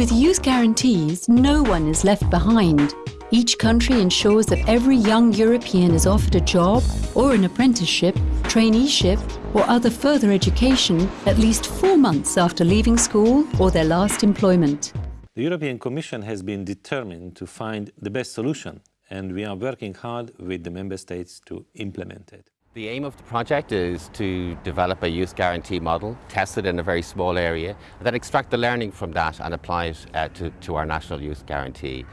With youth guarantees, no one is left behind. Each country ensures that every young European is offered a job or an apprenticeship, traineeship or other further education at least four months after leaving school or their last employment. The European Commission has been determined to find the best solution and we are working hard with the Member States to implement it. The aim of the project is to develop a youth guarantee model, test it in a very small area, and then extract the learning from that and apply it uh, to, to our national youth guarantee.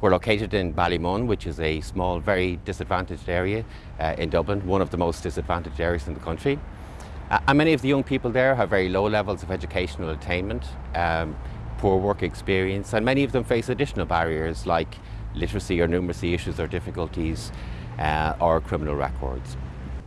We're located in Ballymun, which is a small, very disadvantaged area uh, in Dublin, one of the most disadvantaged areas in the country. Uh, and many of the young people there have very low levels of educational attainment, um, poor work experience, and many of them face additional barriers like literacy or numeracy issues or difficulties uh, or criminal records.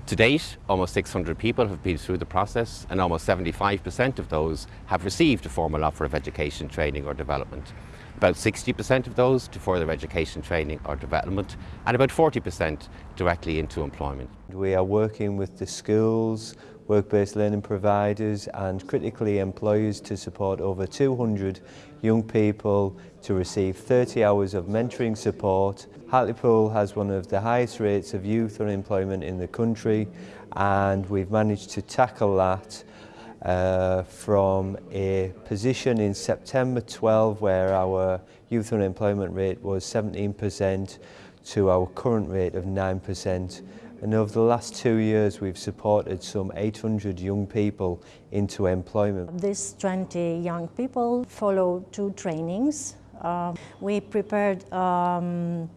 To date, almost 600 people have been through the process and almost 75% of those have received a formal offer of education, training or development. About 60% of those to further education, training or development and about 40% directly into employment. We are working with the schools, work-based learning providers and critically employers to support over 200 young people to receive 30 hours of mentoring support. Hartlepool has one of the highest rates of youth unemployment in the country and we've managed to tackle that uh, from a position in September 12 where our youth unemployment rate was 17% to our current rate of 9% and over the last two years we've supported some 800 young people into employment. These 20 young people follow two trainings. Uh, we prepared um,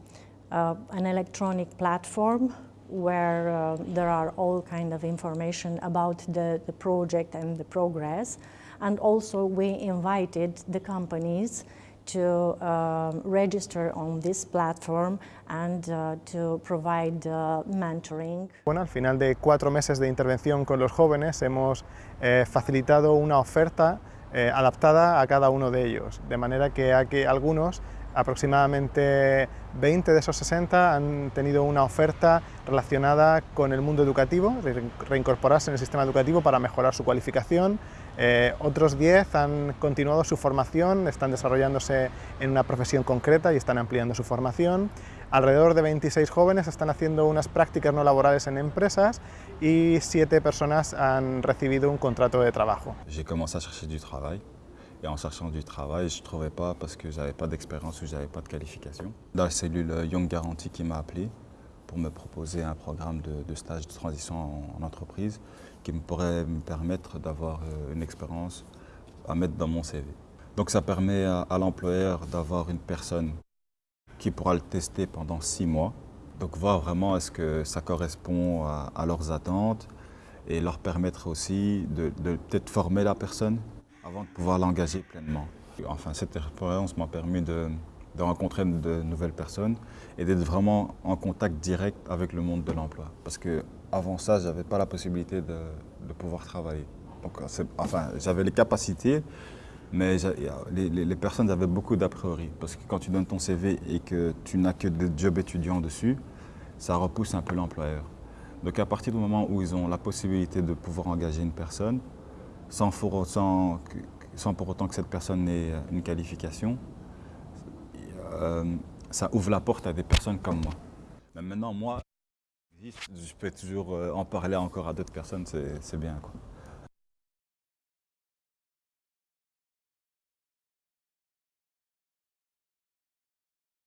uh, an electronic platform where uh, there are all kind of information about the, the project and the progress. And also we invited the companies to um, register on this platform and uh, to provide uh, mentoring. Bueno, al final de cuatro meses de intervención con los jóvenes hemos eh, facilitado una oferta eh, adaptada a cada uno de ellos, de manera que, a que algunos aproximadamente 20 de esos 60 han tenido una oferta relacionada con el mundo educativo, de reincorporarse en el sistema educativo para mejorar su cualificación. Eh, otros 10 han continuado su formación, están desarrollándose en una profesión concreta y están ampliando su formación. Alrededor de 26 jóvenes están haciendo unas prácticas no laborales en empresas y 7 personas han recibido un contrato de trabajo. Et en cherchant du travail, je ne trouvais pas parce que je n'avais pas d'expérience ou je n'avais pas de qualification. La cellule Young Guarantee qui m'a appelé pour me proposer un programme de, stage de transition en, entreprise qui me pourrait me permettre d'avoir euh, une expérience à mettre dans mon CV. Donc ça permet à, l'employeur d'avoir une personne qui pourra le tester pendant six mois. Donc voir vraiment est-ce que ça correspond à, leurs attentes et leur permettre aussi de peut-être former la personne avant de pouvoir l'engager pleinement. Enfin, cette expérience m'a permis de, rencontrer de nouvelles personnes et d'être vraiment en contact direct avec le monde de l'emploi. Parce qu'avant ça, je n'avais pas la possibilité de, pouvoir travailler. Enfin, j'avais les capacités, mais les, personnes avaient beaucoup d'a priori. Parce que quand tu donnes ton CV et que tu n'as que des jobs étudiants dessus, ça repousse un peu l'employeur. Donc à partir du moment où ils ont la possibilité de pouvoir engager une personne, sans pour, autant, que cette personne ait une qualification, euh, ça ouvre la porte à des personnes comme moi. Mais maintenant, moi, je peux toujours euh, en parler encore à d'autres personnes, c'est bien.